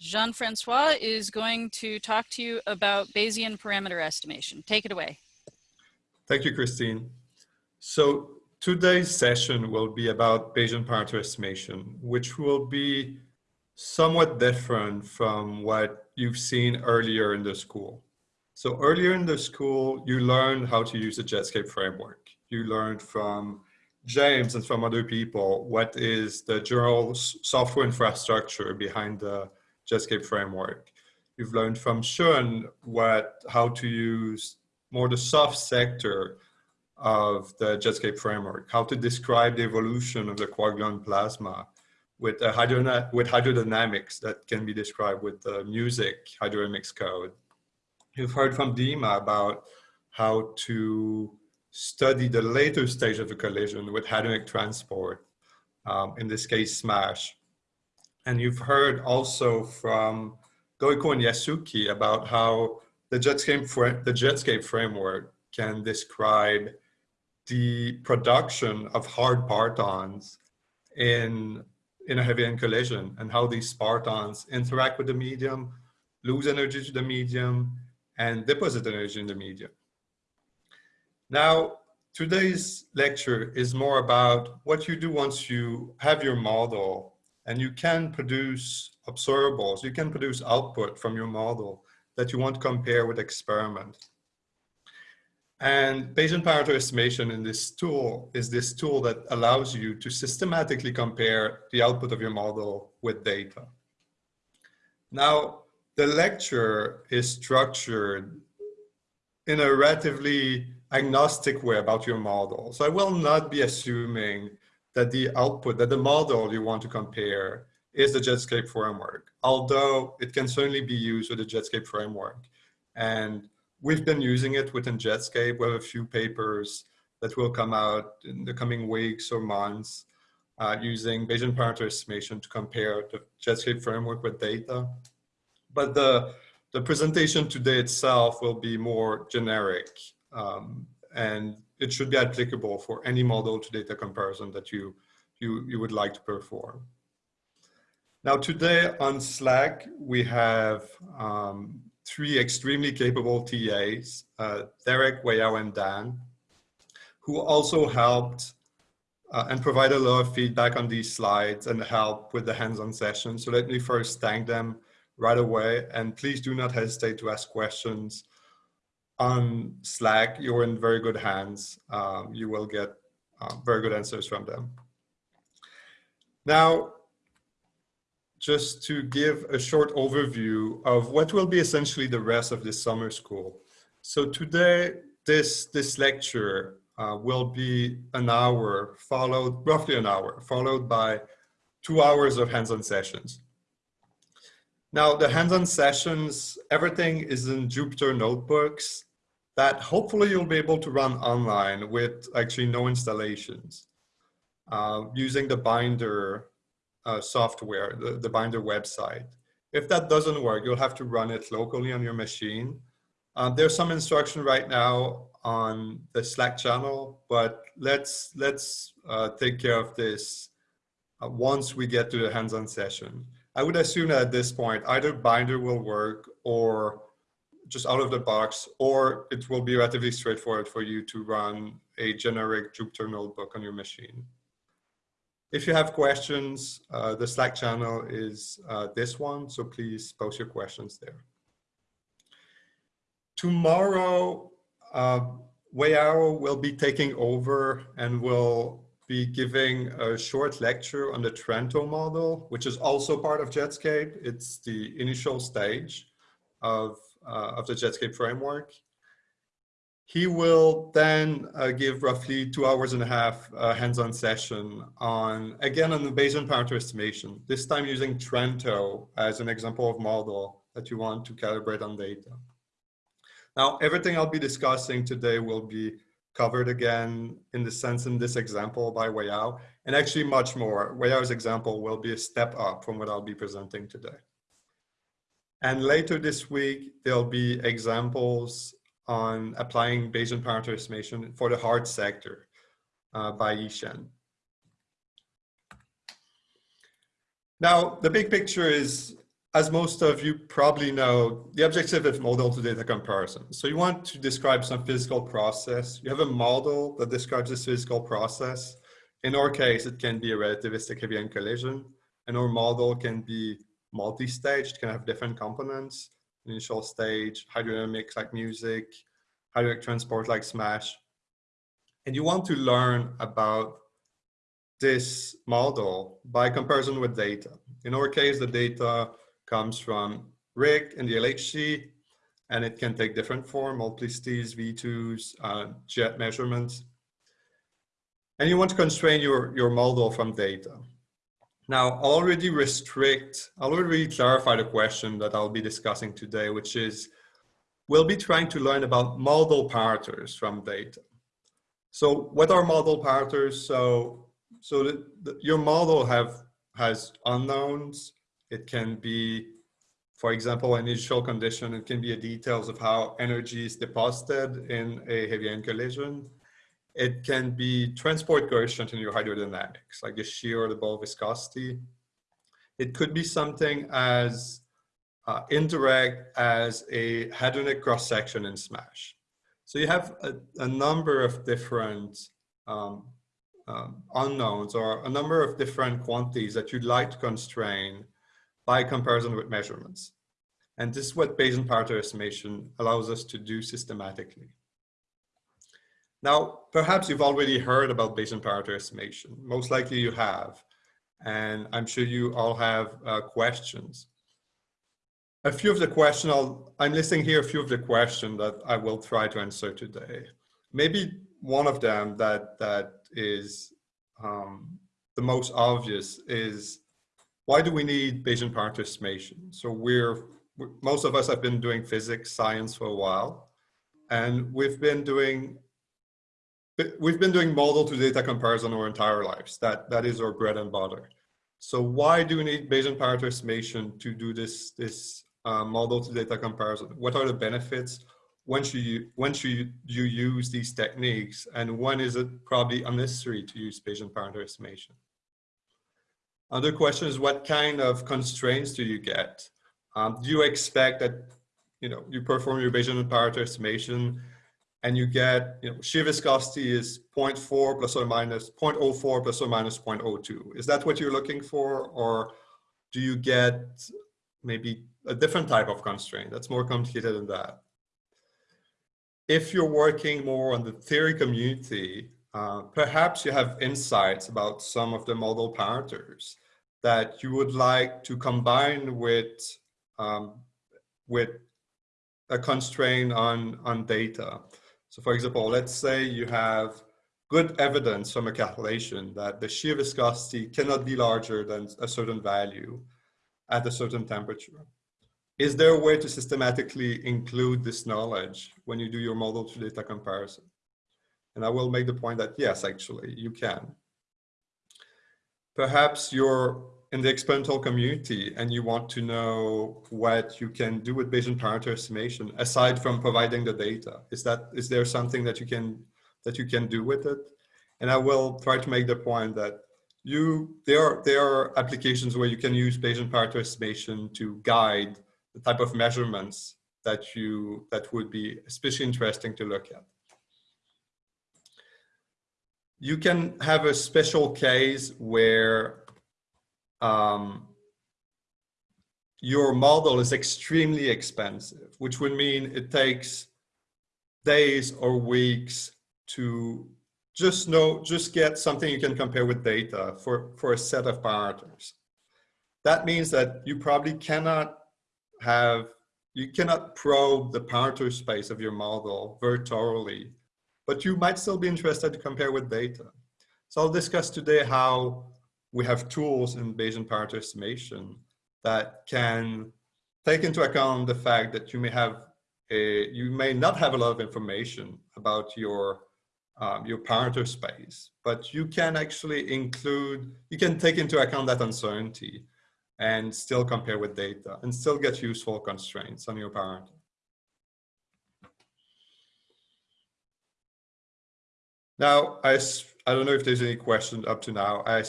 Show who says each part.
Speaker 1: Jean-Francois is going to talk to you about Bayesian parameter estimation. Take it away.
Speaker 2: Thank you, Christine. So today's session will be about Bayesian parameter estimation, which will be somewhat different from what you've seen earlier in the school. So earlier in the school, you learned how to use the Jetscape framework. You learned from James and from other people what is the general software infrastructure behind the Jetscape framework. You've learned from Shun what, how to use more the soft sector of the Jetscape framework, how to describe the evolution of the quark-gluon plasma with, hydrodynamics, with hydrodynamics that can be described with the music hydrodynamics code. You've heard from Dima about how to study the later stage of the collision with hydrodynamic transport, um, in this case, SMASH. And you've heard also from Gojko and Yasuki about how the Jetscape, the Jetscape framework can describe the production of hard partons in, in a heavy ion collision and how these partons interact with the medium, lose energy to the medium, and deposit energy in the medium. Now, today's lecture is more about what you do once you have your model and you can produce observables, you can produce output from your model that you want to compare with experiment. And Bayesian parameter estimation in this tool is this tool that allows you to systematically compare the output of your model with data. Now, the lecture is structured in a relatively agnostic way about your model. So I will not be assuming that the output, that the model you want to compare is the Jetscape framework, although it can certainly be used with the Jetscape framework. And we've been using it within Jetscape. We have a few papers that will come out in the coming weeks or months uh, using Bayesian parameter estimation to compare the Jetscape framework with data. But the, the presentation today itself will be more generic um, and it should be applicable for any model to data comparison that you, you, you would like to perform. Now today on Slack, we have um, three extremely capable TAs, uh, Derek, Weiyao, and Dan, who also helped uh, and provide a lot of feedback on these slides and help with the hands-on session. So let me first thank them right away. And please do not hesitate to ask questions on Slack. You're in very good hands. Um, you will get uh, very good answers from them. Now, just to give a short overview of what will be essentially the rest of this summer school. So today, this, this lecture uh, will be an hour followed, roughly an hour, followed by two hours of hands-on sessions. Now the hands-on sessions, everything is in Jupyter notebooks that hopefully you'll be able to run online with actually no installations uh, using the binder uh, software, the, the binder website. If that doesn't work, you'll have to run it locally on your machine. Uh, there's some instruction right now on the Slack channel, but let's, let's uh, take care of this uh, once we get to the hands-on session. I would assume that at this point, either binder will work or just out of the box, or it will be relatively straightforward for you to run a generic Jupyter notebook on your machine. If you have questions, uh, the Slack channel is uh, this one, so please post your questions there. Tomorrow, uh, Weiyao will be taking over and will be giving a short lecture on the Trento model, which is also part of Jetscape. It's the initial stage of uh, of the Jetscape framework. He will then uh, give roughly two hours and a half uh, hands-on session on, again, on the Bayesian parameter estimation, this time using Trento as an example of model that you want to calibrate on data. Now, everything I'll be discussing today will be covered again in the sense in this example by Weiyao, and actually much more. Weiyao's example will be a step up from what I'll be presenting today. And later this week, there'll be examples on applying Bayesian parameter estimation for the hard sector uh, by Yishen. Now, the big picture is as most of you probably know, the objective of model to data comparison. So you want to describe some physical process. You have a model that describes this physical process. In our case, it can be a relativistic heavy ion collision. And our model can be multi-staged, can have different components, initial stage, hydrodynamics like music, hadronic transport like SMASH. And you want to learn about this model by comparison with data. In our case, the data comes from RHIC and the LHC, and it can take different form, multiplicities, V2s, uh, jet measurements. And you want to constrain your, your model from data. Now, I'll already restrict, I'll already clarify the question that I'll be discussing today, which is, we'll be trying to learn about model parameters from data. So what are model parameters? So, so the, the, your model have, has unknowns. It can be, for example, an initial condition. It can be details of how energy is deposited in a heavy ion collision. It can be transport coefficient in your hydrodynamics, like the shear or the bulk viscosity. It could be something as uh, indirect as a hadronic cross-section in SMASH. So you have a, a number of different um, um, unknowns or a number of different quantities that you'd like to constrain by comparison with measurements. And this is what Bayesian parameter estimation allows us to do systematically. Now, perhaps you've already heard about Bayesian parameter estimation. Most likely you have. And I'm sure you all have uh, questions. A few of the questions, i am listing here a few of the questions that I will try to answer today. Maybe one of them that, that is um, the most obvious is why do we need Bayesian parameter estimation? So we're, most of us have been doing physics, science for a while, and we've been doing we've been doing model to data comparison our entire lives. That, that is our bread and butter. So why do we need Bayesian parameter estimation to do this, this uh, model to data comparison? What are the benefits once you, once you, you use these techniques and when is it probably unnecessary to use Bayesian parameter estimation? Other question is what kind of constraints do you get? Um, do you expect that you know you perform your Bayesian parameter estimation and you get, you know, shear viscosity is 0.4 plus or minus 0.04 plus or minus 0.02. Is that what you're looking for? Or do you get maybe a different type of constraint that's more complicated than that? If you're working more on the theory community, uh, perhaps you have insights about some of the model parameters that you would like to combine with, um, with a constraint on, on data. So for example, let's say you have good evidence from a calculation that the shear viscosity cannot be larger than a certain value at a certain temperature. Is there a way to systematically include this knowledge when you do your model to data comparison? And I will make the point that yes, actually, you can. Perhaps you're in the experimental community and you want to know what you can do with Bayesian parameter estimation aside from providing the data. Is that is there something that you can that you can do with it? And I will try to make the point that you there are there are applications where you can use Bayesian parameter estimation to guide the type of measurements that you that would be especially interesting to look at. You can have a special case where um, your model is extremely expensive, which would mean it takes days or weeks to just know, just get something you can compare with data for, for a set of parameters. That means that you probably cannot have, you cannot probe the parameter space of your model very thoroughly, but you might still be interested to compare with data. So I'll discuss today how we have tools in Bayesian parameter estimation that can take into account the fact that you may have a, you may not have a lot of information about your um, your parameter space, but you can actually include, you can take into account that uncertainty and still compare with data and still get useful constraints on your parameter. Now, I, I don't know if there's any questions up to now. I